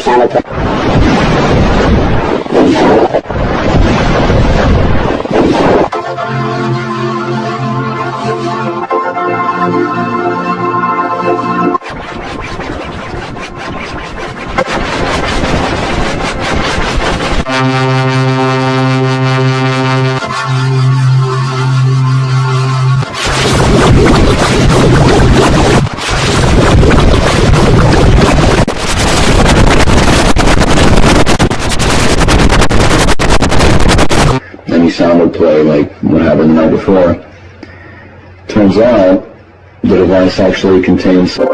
Then sounded sound would play like what happened the night before. Turns out the device actually contains how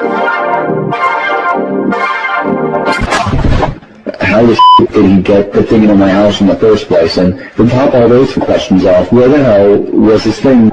the did he get the thing into my house in the first place? And to top all those questions off, where the hell was this thing?